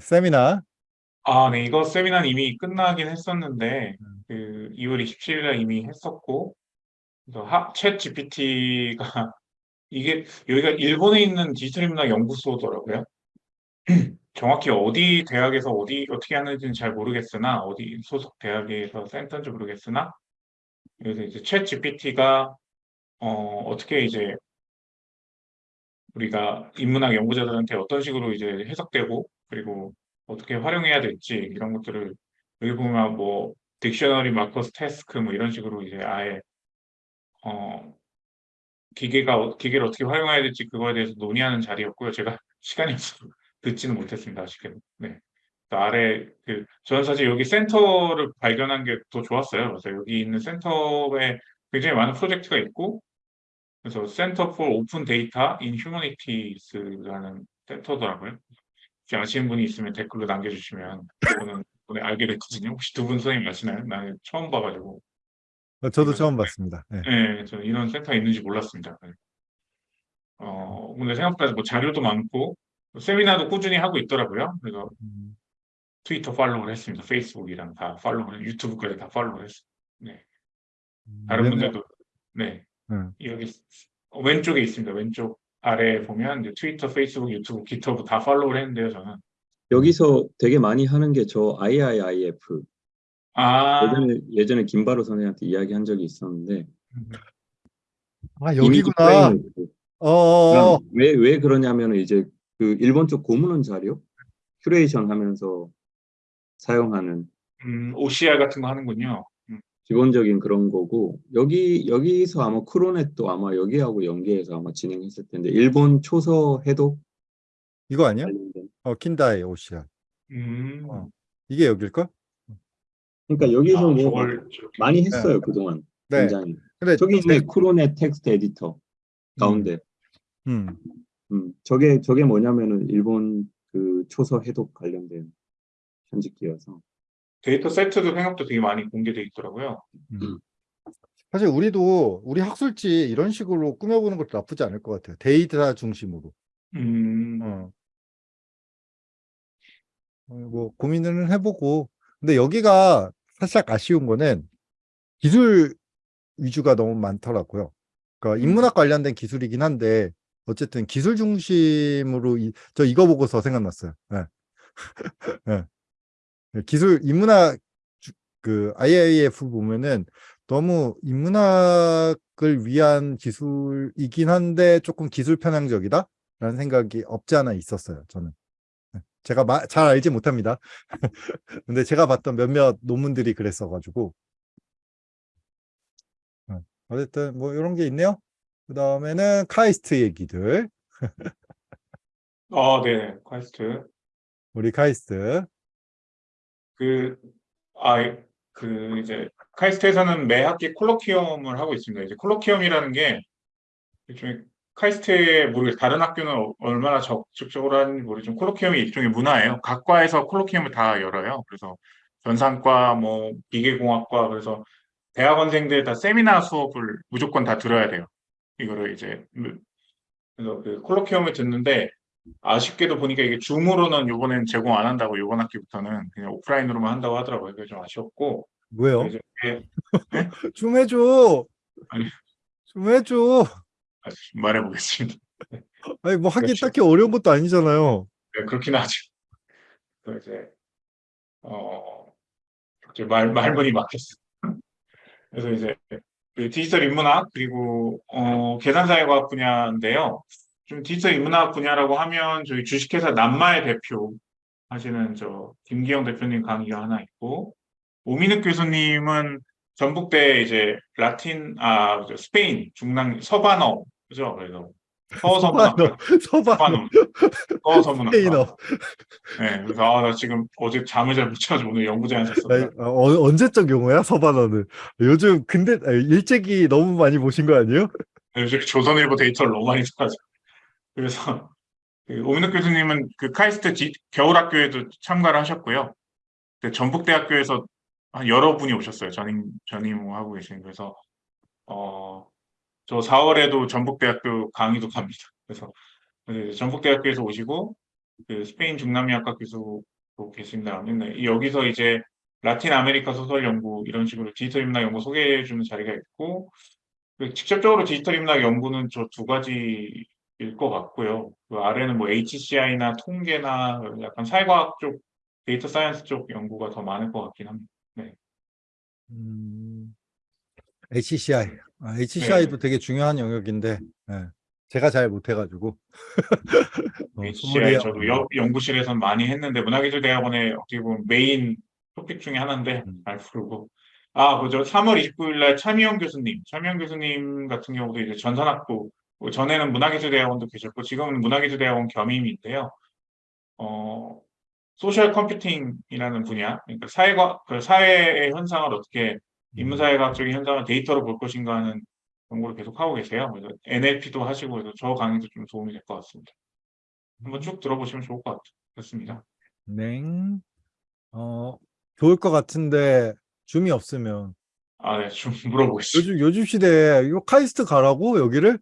세미나. 아, 네, 이거 세미나는 이미 끝나긴 했었는데, 음. 그 2월 27일에 이미 했었고, 그래서 하, 챗 GPT가 이게 여기가 일본에 있는 디지털 인문학 연구소더라고요. 정확히 어디 대학에서 어디 어떻게 하는지는 잘 모르겠으나 어디 소속 대학에서 센터인지 모르겠으나 그래서 이제 챗 GPT가 어, 어떻게 이제 우리가 인문학 연구자들한테 어떤 식으로 이제 해석되고 그리고 어떻게 활용해야 될지 이런 것들을 여기 보면 뭐 딕셔너리 마커스 태스크 뭐 이런 식으로 이제 아예 어 기계가 어- 기계를 어떻게 활용해야 될지 그거에 대해서 논의하는 자리였고요. 제가 시간이 없어서 듣지는 못했습니다. 아쉽게도. 네. 그 아래 그 저는 사실 여기 센터를 발견한 게 더 좋았어요. 그래서 여기 있는 센터에 굉장히 많은 프로젝트가 있고 그래서 Center for Open Data in Humanities라는 센터더라고요. 아시는 분이 있으면 댓글로 남겨주시면 저는 이번에 알게 됐거든요. 혹시 두 분 선생님 아시나요? 나는 처음 봐가지고. 어, 저도 이거- 처음 봤습니다. 네. 네, 저 이런 센터가 있는지 몰랐습니다. 네. 어, 근데 생각보다 뭐 자료도 많고 세미나도 꾸준히 하고 있더라고요. 그래서 음, 트위터 팔로우를 했습니다. 페이스북이랑 다 팔로우를, 유튜브까지 다 팔로우를 했어요. 네. 다른 얘는- 분들도 네 음, 여기 어, 왼쪽에 있습니다. 왼쪽 아래에 보면 이제 트위터, 페이스북, 유튜브, 깃허브 다 follow를 했는데요. 저는 여기서 되게 많이 하는 게 저 IIIF 아 예전에 예전에 김바로 선생님한테 이야기한 적이 있었는데 아, 여기구나. framework. 어, 어, 어. 왜, 왜 그러냐면 이제 그 일본 쪽 고문헌 자료 큐레이션 하면서 사용하는 음, OCR 같은 거 하는군요. 음, 기본적인 그런 거고 여기 여기서 아마 크로넷도 아마 여기하고 연계해서 아마 진행했을 텐데 일본 초서 해독 이거 아니야? 관련된 어, 킨다이 오시아. 음. 어. 이게 여길걸? 그러니까 여기서 아, 뭐 저걸 많이 했어요 그동안 네. 굉장히 근데 저기 있네 크로넷 텍스트 에디터 가운데 음, 음, 저게 저게 뭐냐면은 일본 그 초서 해독 관련된 편집기여서 데이터 세트도 생각보다 되게 많이 공개돼 있더라고요. 음. 사실 우리도 우리 학술지 이런 식으로 꾸며보는 것도 나쁘지 않을 것 같아요. 데이터 중심으로. 음, 어. 어, 뭐 고민을 해보고 근데 여기가 살짝 아쉬운 거는 기술 위주가 너무 많더라고요. 그러니까 음. 인문학 관련된 기술이긴 한데 어쨌든 기술 중심으로 이, 저 이거 보고서 생각났어요. 예. 예. 기술 인문학 주- 그 IIF 보면은 너무 인문학을 위한 기술이긴 한데 조금 기술 편향적이다 라는 생각이 없지 않아 있었어요. 저는. 예. 제가 마- 잘 알지 못합니다. 근데 제가 봤던 몇몇 논문들이 그랬어 가지고 어, 어쨌든 뭐 이런 게 있네요. 그 다음에는 카이스트 얘기들. 아, 네, 카이스트. 우리 카이스트. 그, 아, 그, 이제, 카이스트에서는 매 학기 colloquium을 하고 있습니다. 이제 colloquium이라는 게, 일종의, 카이스트의, 모르겠어요. 다른 학교는 어- 얼마나 적극적으로 하는지 모르지만, colloquium이 일종의 문화예요. 각 과에서 colloquium을 다 열어요. 그래서, 전산과, 뭐, 기계공학과, 그래서, 대학원생들 다 세미나 수업을 무조건 다 들어야 돼요. 이거를 이제, 그래서 그 콜로키움을 듣는데, 아쉽게도 보니까 이게 줌으로는 요번엔 제공 안 한다고 요번 학기부터는 그냥 오프라인으로만 한다고 하더라고요. 그게 좀 아쉬웠고 뭐요? 이제 이게 좀 해줘. 아니. 좀 해줘. 말해보겠습니다. 아니 뭐 하기 그렇죠. 딱히 어려운 것도 아니잖아요. 네, 그렇긴 하죠. 그래서 이제 어 이제 말 말문이 막혔어. 그래서 이제 그 디지털 인문학 그리고 어 계산사회과학 분야인데요. 좀 디지털 인문학 분야라고 하면 저희 주식회사 남마의 대표 하시는 저 김기영 대표님 강의가 하나 있고 오민욱 교수님은 전북대 이제 라틴 아저 스페인 중랑 서반어 그죠? 그래서 서서문학 서반어. 서반어 서서문학 스페인어. 네, 그래서 아, 나 지금 어제 잠을 잘 못 자가지고 오늘 아니, 썼다. 어, 언제적 용어야 서반어는? 요즘 근데 아니, 일찍이 너무 많이 보신 거 아니에요? 요즘 조선일보 데이터를 너무 많이 써가지고. 그래서 그 오민욱 교수님은 그 카이스트 지- 겨울학교에도 참가를 하셨고요. 그 전북대학교에서 한 여러 분이 오셨어요. 전임 전임하고 계신 그래서 어, 저 4월에도 전북대학교 강의도 갑니다. 그래서 그 전북대학교에서 오시고 그 스페인 중남미학과 교수로 계십니다. 네, 여기서 이제 라틴 아메리카 소설 연구 이런 식으로 디지털 인문학 연구 소개해 주는 자리가 있고 그 직접적으로 디지털 인문학 연구는 저 두 가지 일 것 같고요. 그 아래는 뭐 HCI나 통계나 약간 사회과학 쪽, data science 쪽 연구가 더 많을 것 같긴 합니다. 음, HCI. 아, HCI도 되게 중요한 영역인데, 예, 제가 잘 못해가지고. 어, HCI 저도 여- 연구실에서 많이 했는데 문화기술대학원의 어떻게 보면 main topic 중에 하나인데 음. 잘 부르고 아 그죠 3월 29일 날 차미영 교수님 차미영 교수님 같은 경우도 이제 전산학부 뭐 전에는 문화기술대학원도 계셨고 지금은 문화기술대학원 겸임인데요 어 social computing이라는 분야 그러니까 사회과 그 사회의 현상을 어떻게 인문사회학적인 현상을 데이터로 볼 것인가 하는 연구를 계속 하고 계세요 그래서 NLP도 하시고 그래서 저 강의도 좀 도움이 될 것 같습니다. 한번 쭉 들어보시면 좋을 것 같습니다. 냉. 어, 좋을 것 같은데, 줌이 없으면. 아, 네, 좀 물어보시죠. 요즘, 요즘 시대에 이거 카이스트 가라고? 여기를?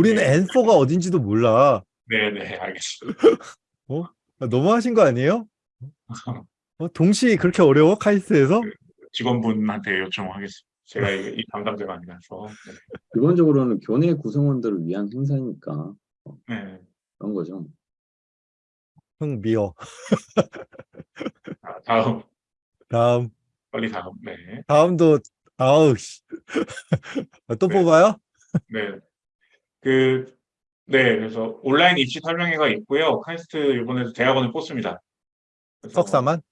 우리는 네. 엔서가 어딘지도 몰라. 네, 네, 알겠습니다. 아, 너무하신 거 아니에요? 어, 동시 그렇게 어려워? 카이스트에서? 직원분한테 요청하겠습니다. 제가 이, 이 담당자가 아니라서. 기본적으로는 교내 구성원들을 위한 행사니까 네, 네. 그런 거죠. 흥, 미어. 아, 다음, 다음. 빨리 다음. 네, 다음도, 아우, 씨. 아, 또 네. 뽑아요? 네. 그, 네, 그래서 온라인 입시 설명회가 있고요. 카이스트 이번에도 대학원을 뽑습니다. 석사만?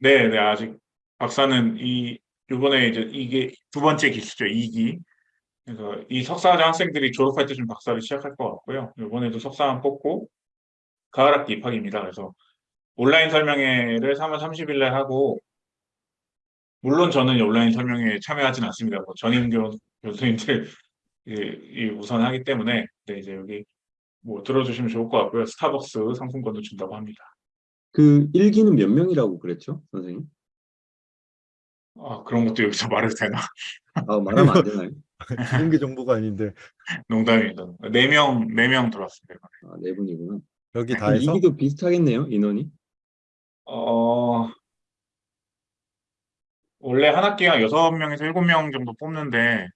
네, 네, 아직 박사는 이 이번에 이제 이게 두 번째 기수죠, 2기. 그래서 이 석사과정 학생들이 졸업할 때쯤 박사를 시작할 것 같고요. 이번에도 석사만 뽑고 가을 학기 입학입니다. 그래서 온라인 설명회를 3월 30일 날 하고 물론 저는 이 온라인 설명회에 참여하진 않습니다. 뭐 전임 교, 교수님들 우선 하기 때문에 네, 이제 여기 뭐 들어주시면 좋을 것 같고요. 스타벅스 상품권도 준다고 합니다. 그 일기는 몇 명이라고 그랬죠, 선생님? 아, 그런 것도 여기서 말해도 되나? 아, 말하면 안 되나요? 공개 정보가 아닌데. 농담입니다. 네 명, 네명 들어왔습니다. 아, 네 분이구나. 여기 다 그럼 해서? 이기도 비슷하겠네요, 인원이? 어, 원래 한 학기가 여섯 명에서 일곱 명 정도 뽑는데,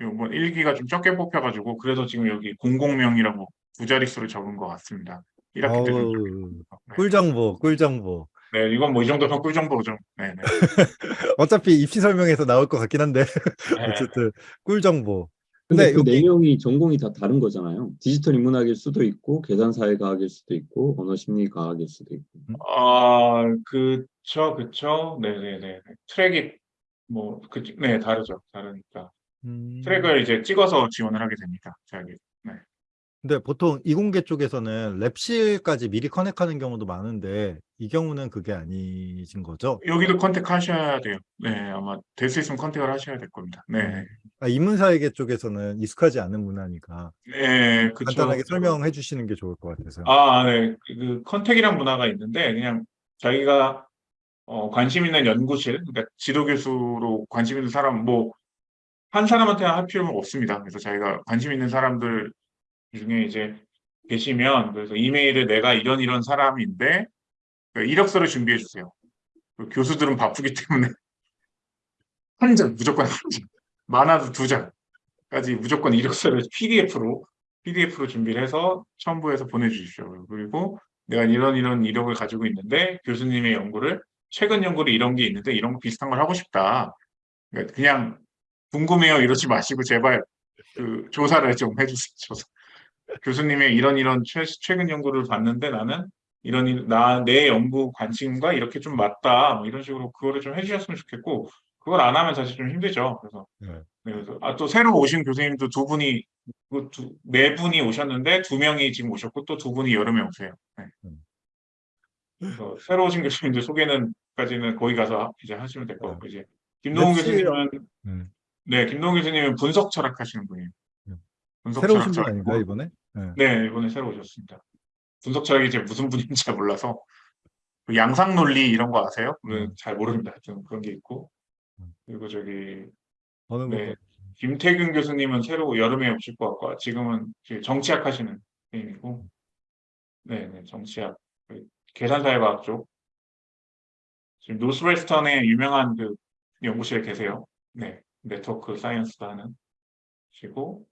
뭐 1기가 좀 적게 뽑혀가지고, 그래서 지금 여기 00명이라고 두 자릿수를 적은 것 같습니다. 1학기 때 좀. 네. 꿀정보, 꿀정보. 네, 이건 뭐 이 정도면 꿀정보죠. 네, 네. 어차피 입시 설명에서 나올 것 같긴 한데. 네. 어쨌든, 꿀정보. 근데 근데 그네 여기- 명이 전공이 다 다른 거잖아요. 디지털 인문학일 수도 있고, 계산사회과학일 수도 있고, 언어심리과학일 수도 있고. 아, 그쵸, 그쵸. 네 네 네. 트랙이, 뭐, 그, 네, 다르죠. 다르니까. 음, 트랙을 이제 찍어서 지원을 하게 됩니다. 저기. 근데 보통 이공계 쪽에서는 lab실까지 미리 contact하는 경우도 많은데, 이 경우는 그게 아니신 거죠? 여기도 contact 하셔야 돼요. 네, 아마 될 수 있으면 contact을 하셔야 될 겁니다. 네, 아, 인문사회계 쪽에서는 익숙하지 않은 문화니까 네, 그쵸. 간단하게 설명해 주시는 게 좋을 것 같아서요. 아, 네, 그 contact이란 문화가 있는데 그냥 자기가 어, 관심 있는 연구실, 그러니까 지도 교수로 관심 있는 사람 뭐 한 사람한테 할 필요는 없습니다. 그래서 자기가 관심 있는 사람들 중에 이제 계시면 그래서 이메일을 내가 이런 이런 사람인데 그 이력서를 준비해 주세요. 그 교수들은 바쁘기 때문에 한 장, 무조건 한 장, 많아도 두 장까지 무조건 이력서를 PDF로 PDF로 준비를 해서 첨부해서 보내주십시오. 그리고 내가 이런 이런 이력을 가지고 있는데 교수님의 연구를 최근 연구를 이런 게 있는데 이런 거 비슷한 걸 하고 싶다. 그러니까 그냥 궁금해요 이러지 마시고 제발 그 조사를 좀 해주세요. 조사. 교수님의 이런 이런 최, 최근 연구를 봤는데 나는 이런 나 내 연구 관심과 이렇게 좀 맞다 뭐 이런 식으로 그거를 좀 해주셨으면 좋겠고 그걸 안 하면 사실 좀 힘들죠. 그래서 네. 네, 그래서 아, 또 새로 오신 교수님도 두 분이 그 두, 네 분이 오셨는데 두 명이 지금 오셨고 또 두 분이 여름에 오세요. 네. 음. 그래서 새로 오신 교수님들 소개는까지는 거기 가서 이제 하시면 될 것 같고 이제 김동훈 교수님은 음. 네 김동훈 교수님은 분석 철학 하시는 분이에요. 음. 분석 새로 오신 분. 아닌가요, 이번에? 네. 네, 이번에 새로 오셨습니다. 분석 철학이 이제 무슨 분인지 잘 몰라서 그 양상 논리 이런 거 아세요? 네, 음. 잘 모릅니다. 좀 그런 게 있고 음. 그리고 저기 어느 네? 김태균 교수님은 새로 여름에 오실 것 같고 지금은 정치학 하시는 분이고 네, 네, 정치학, 그 계산사회과학 쪽. 지금 노스웨스턴에 유명한 그 연구실에 계세요. 네, network science 하시고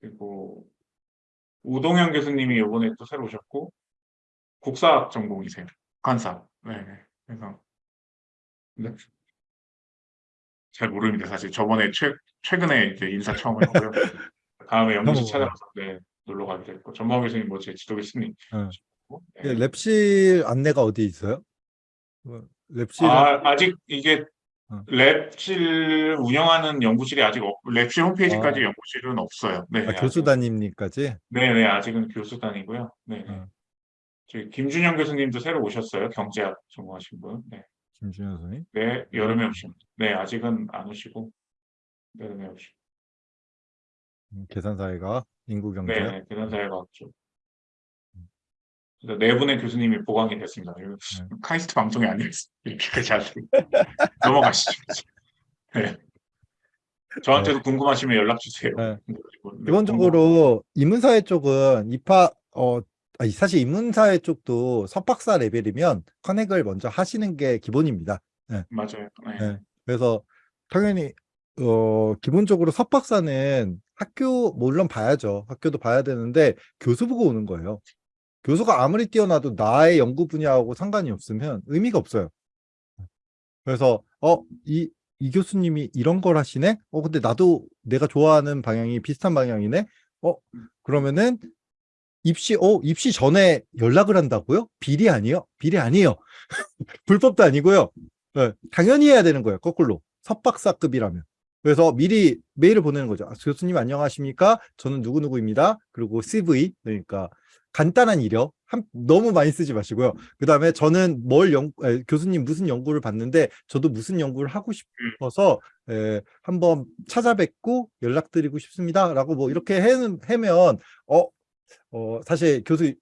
그리고 우동현 교수님이 이번에 또 새로 오셨고 국사학 전공이세요. 관사. 네, 네. 그래서 네. 잘 모릅니다. 사실 저번에 최 최근에 이제 인사 처음 하고요. 다음에 연구실 어. 찾아가서 네, 놀러 가게 됐고 전범 교수님 뭐 제 지도 교수님. 네. 네. 예, 랩실 안내가 어디 있어요? 뭐, 랩실 아, 아직 이게 어. 랩실 운영하는 연구실이 아직 없, 랩실 홈페이지까지 아. 연구실은 없어요. 네, 아, 교수 담임님까지 네, 네, 아직은 교수단이고요. 네, 네. 어. 저희 김준영 교수님도 새로 오셨어요. 경제학 전공하신 분. 네, 김준현 선생님. 네, 여름에 오신. 네, 아직은 안 오시고 여름에 오시고. 음, 계산사회가 인구 경제. 네, 네, 계산사회과학 쪽. 네 분의 교수님이 보강이 됐습니다. 네. 카이스트 방송이 아니었어요. 이렇게까지 하세요. 넘어가시죠. 네. 저한테도 궁금하시면 연락 주세요. 네. 그리고 네, 기본적으로 인문사회 쪽은 입학 어 사실 인문사회 쪽도 석박사 레벨이면 커넥을 먼저 하시는 게 기본입니다. 맞아요. 네. 네. 그래서 당연히 어 기본적으로 석박사는 학교 물론 봐야죠. 학교도 봐야 되는데 교수 보고 오는 거예요. 교수가 아무리 뛰어나도 나의 연구 분야하고 상관이 없으면 의미가 없어요. 그래서 어 이 이 교수님이 이런 걸 하시네? 어 근데 나도 내가 좋아하는 방향이 비슷한 방향이네. 어 그러면은 입시 어 입시 전에 연락을 한다고요? 비리 아니에요? 비리 아니에요. 불법도 아니고요. 네, 당연히 해야 되는 거예요. 거꾸로 석박사급이라면. 그래서 미리 메일을 보내는 거죠. 아, 교수님 안녕하십니까? 저는 누구누구입니다. 그리고 CV 그러니까 간단한 이력 한, 너무 많이 쓰지 마시고요. 그 다음에 저는 뭘 연, 에, 교수님 무슨 연구를 봤는데 저도 무슨 연구를 하고 싶어서 에, 한번 찾아뵙고 연락드리고 싶습니다. 라고 뭐 이렇게 해, 해면 어, 어, 사실 교수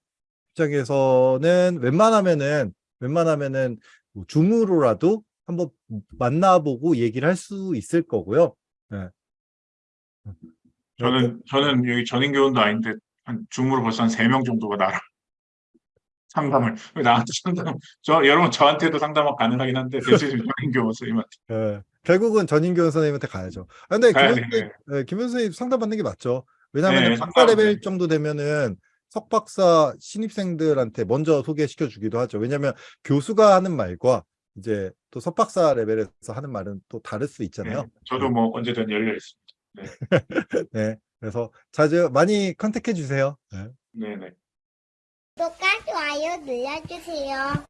입장에서는 웬만하면은 웬만하면은 뭐 줌으로라도 한번 만나보고 얘기를 할 수 있을 거고요. 네. 저는 저는 여기 전인 교원도 아닌데 한 줌으로 벌써 한 세 명 정도가 나랑 상담을 왜 나한테 상담 저 여러분 저한테도 상담 가능하긴 한데 대체적으로 전임 교원 선생님한테 예, 결국은 전임교 선생님한테 가야죠. 아, 근데 가야 김현, 돼. 선생님, 예, 김현 선생님 상담 받는 게 맞죠. 왜냐하면 네, 박사 상담, 레벨 네. 정도 되면은 석박사 신입생들한테 먼저 소개시켜 주기도 하죠. 왜냐하면 교수가 하는 말과 이제 또 석박사 레벨에서 하는 말은 또 다를 수 있잖아요. 네, 저도 뭐 언제든 열려 있습니다. 네. 그래서 자주 많이 contact해 주세요. 네. 네네. 구독과 좋아요 눌러주세요.